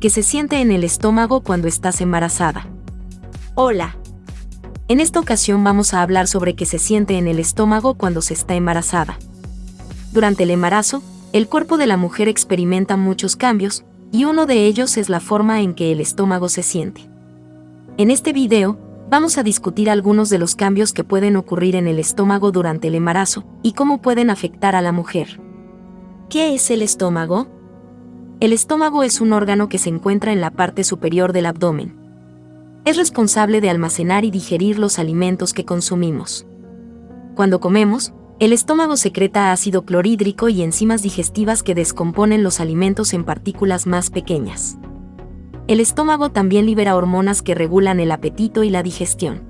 que se siente en el estómago cuando estás embarazada. Hola. En esta ocasión vamos a hablar sobre qué se siente en el estómago cuando se está embarazada. Durante el embarazo, el cuerpo de la mujer experimenta muchos cambios, y uno de ellos es la forma en que el estómago se siente. En este video, vamos a discutir algunos de los cambios que pueden ocurrir en el estómago durante el embarazo y cómo pueden afectar a la mujer. ¿Qué es el estómago? El estómago es un órgano que se encuentra en la parte superior del abdomen. Es responsable de almacenar y digerir los alimentos que consumimos. Cuando comemos, el estómago secreta ácido clorhídrico y enzimas digestivas que descomponen los alimentos en partículas más pequeñas. El estómago también libera hormonas que regulan el apetito y la digestión.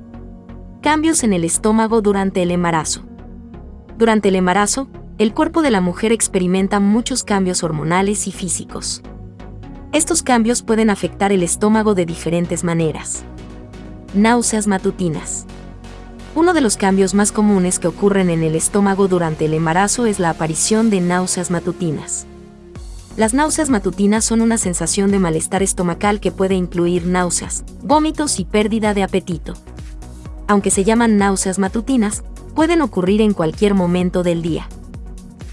Cambios en el estómago durante el embarazo. Durante el embarazo, el cuerpo de la mujer experimenta muchos cambios hormonales y físicos. Estos cambios pueden afectar el estómago de diferentes maneras. Náuseas matutinas. Uno de los cambios más comunes que ocurren en el estómago durante el embarazo es la aparición de náuseas matutinas. Las náuseas matutinas son una sensación de malestar estomacal que puede incluir náuseas, vómitos y pérdida de apetito. Aunque se llaman náuseas matutinas, pueden ocurrir en cualquier momento del día.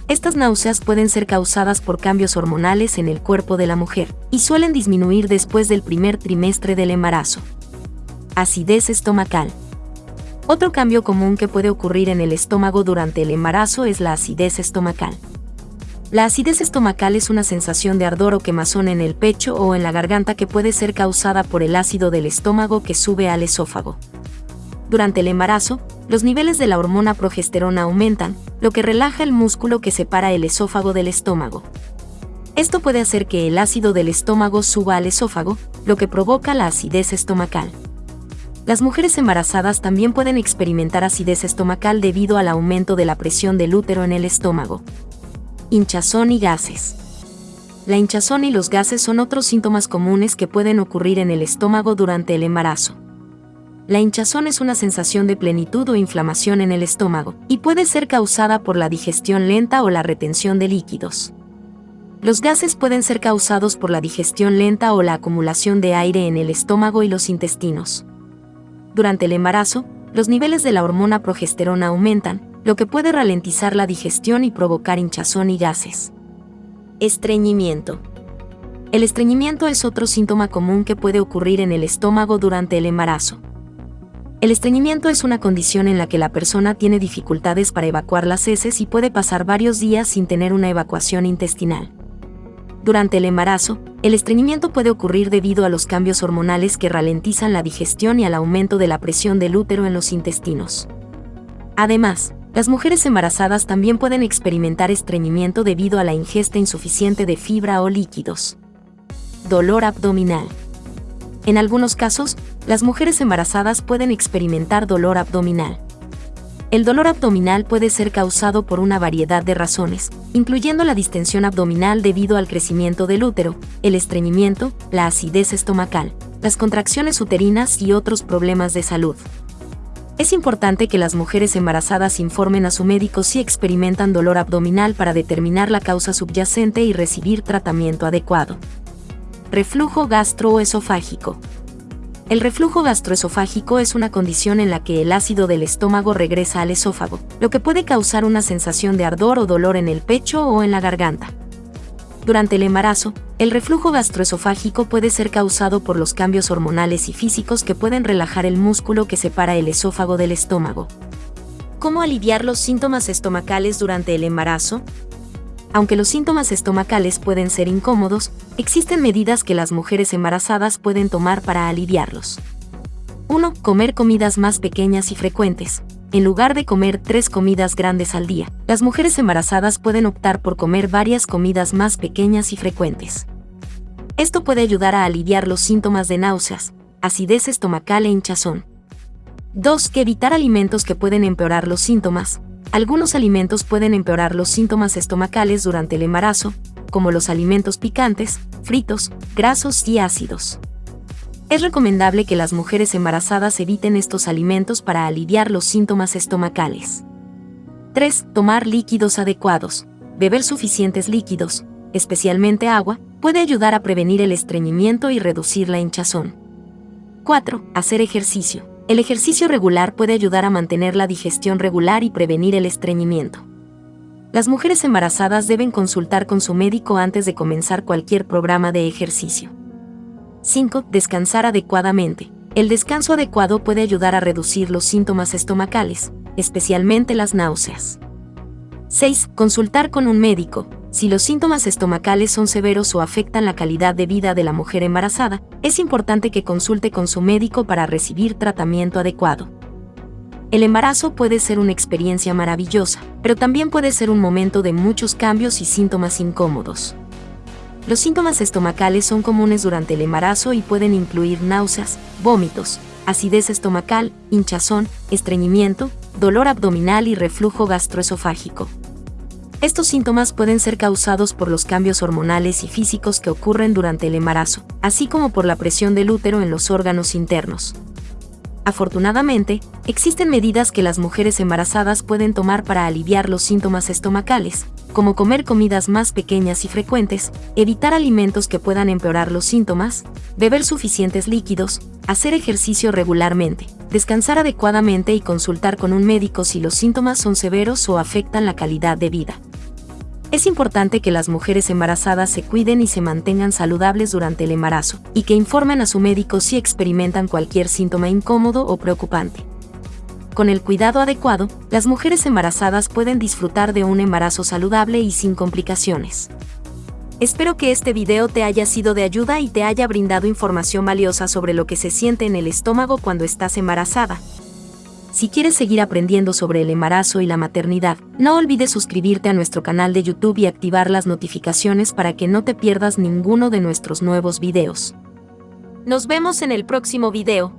Estas náuseas pueden ser causadas por cambios hormonales en el cuerpo de la mujer y suelen disminuir después del primer trimestre del embarazo. Acidez estomacal. Otro cambio común que puede ocurrir en el estómago durante el embarazo es la acidez estomacal. La acidez estomacal es una sensación de ardor o quemazón en el pecho o en la garganta que puede ser causada por el ácido del estómago que sube al esófago. Durante el embarazo, los niveles de la hormona progesterona aumentan, lo que relaja el músculo que separa el esófago del estómago. Esto puede hacer que el ácido del estómago suba al esófago, lo que provoca la acidez estomacal. Las mujeres embarazadas también pueden experimentar acidez estomacal debido al aumento de la presión del útero en el estómago. Hinchazón y gases. La hinchazón y los gases son otros síntomas comunes que pueden ocurrir en el estómago durante el embarazo. La hinchazón es una sensación de plenitud o inflamación en el estómago, y puede ser causada por la digestión lenta o la retención de líquidos. Los gases pueden ser causados por la digestión lenta o la acumulación de aire en el estómago y los intestinos. Durante el embarazo, los niveles de la hormona progesterona aumentan, lo que puede ralentizar la digestión y provocar hinchazón y gases. Estreñimiento. El estreñimiento es otro síntoma común que puede ocurrir en el estómago durante el embarazo. El estreñimiento es una condición en la que la persona tiene dificultades para evacuar las heces y puede pasar varios días sin tener una evacuación intestinal. Durante el embarazo, el estreñimiento puede ocurrir debido a los cambios hormonales que ralentizan la digestión y al aumento de la presión del útero en los intestinos. Además, las mujeres embarazadas también pueden experimentar estreñimiento debido a la ingesta insuficiente de fibra o líquidos. Dolor abdominal. En algunos casos, las mujeres embarazadas pueden experimentar dolor abdominal. El dolor abdominal puede ser causado por una variedad de razones, incluyendo la distensión abdominal debido al crecimiento del útero, el estreñimiento, la acidez estomacal, las contracciones uterinas y otros problemas de salud. Es importante que las mujeres embarazadas informen a su médico si experimentan dolor abdominal para determinar la causa subyacente y recibir tratamiento adecuado. Reflujo gastroesofágico. El reflujo gastroesofágico es una condición en la que el ácido del estómago regresa al esófago, lo que puede causar una sensación de ardor o dolor en el pecho o en la garganta. Durante el embarazo, el reflujo gastroesofágico puede ser causado por los cambios hormonales y físicos que pueden relajar el músculo que separa el esófago del estómago. ¿Cómo aliviar los síntomas estomacales durante el embarazo? Aunque los síntomas estomacales pueden ser incómodos, existen medidas que las mujeres embarazadas pueden tomar para aliviarlos. 1. Comer comidas más pequeñas y frecuentes. En lugar de comer tres comidas grandes al día, las mujeres embarazadas pueden optar por comer varias comidas más pequeñas y frecuentes. Esto puede ayudar a aliviar los síntomas de náuseas, acidez estomacal e hinchazón. 2. Que evitar alimentos que pueden empeorar los síntomas, algunos alimentos pueden empeorar los síntomas estomacales durante el embarazo, como los alimentos picantes, fritos, grasos y ácidos. Es recomendable que las mujeres embarazadas eviten estos alimentos para aliviar los síntomas estomacales. 3. Tomar líquidos adecuados. Beber suficientes líquidos, especialmente agua, puede ayudar a prevenir el estreñimiento y reducir la hinchazón. 4. Hacer ejercicio. El ejercicio regular puede ayudar a mantener la digestión regular y prevenir el estreñimiento. Las mujeres embarazadas deben consultar con su médico antes de comenzar cualquier programa de ejercicio. 5. Descansar adecuadamente. El descanso adecuado puede ayudar a reducir los síntomas estomacales, especialmente las náuseas. 6. Consultar con un médico. Si los síntomas estomacales son severos o afectan la calidad de vida de la mujer embarazada, es importante que consulte con su médico para recibir tratamiento adecuado. El embarazo puede ser una experiencia maravillosa, pero también puede ser un momento de muchos cambios y síntomas incómodos. Los síntomas estomacales son comunes durante el embarazo y pueden incluir náuseas, vómitos, acidez estomacal, hinchazón, estreñimiento, dolor abdominal y reflujo gastroesofágico. Estos síntomas pueden ser causados por los cambios hormonales y físicos que ocurren durante el embarazo, así como por la presión del útero en los órganos internos. Afortunadamente, existen medidas que las mujeres embarazadas pueden tomar para aliviar los síntomas estomacales, como comer comidas más pequeñas y frecuentes, evitar alimentos que puedan empeorar los síntomas, beber suficientes líquidos, hacer ejercicio regularmente, descansar adecuadamente y consultar con un médico si los síntomas son severos o afectan la calidad de vida. Es importante que las mujeres embarazadas se cuiden y se mantengan saludables durante el embarazo, y que informen a su médico si experimentan cualquier síntoma incómodo o preocupante. Con el cuidado adecuado, las mujeres embarazadas pueden disfrutar de un embarazo saludable y sin complicaciones. Espero que este video te haya sido de ayuda y te haya brindado información valiosa sobre lo que se siente en el estómago cuando estás embarazada. Si quieres seguir aprendiendo sobre el embarazo y la maternidad, no olvides suscribirte a nuestro canal de YouTube y activar las notificaciones para que no te pierdas ninguno de nuestros nuevos videos. Nos vemos en el próximo video.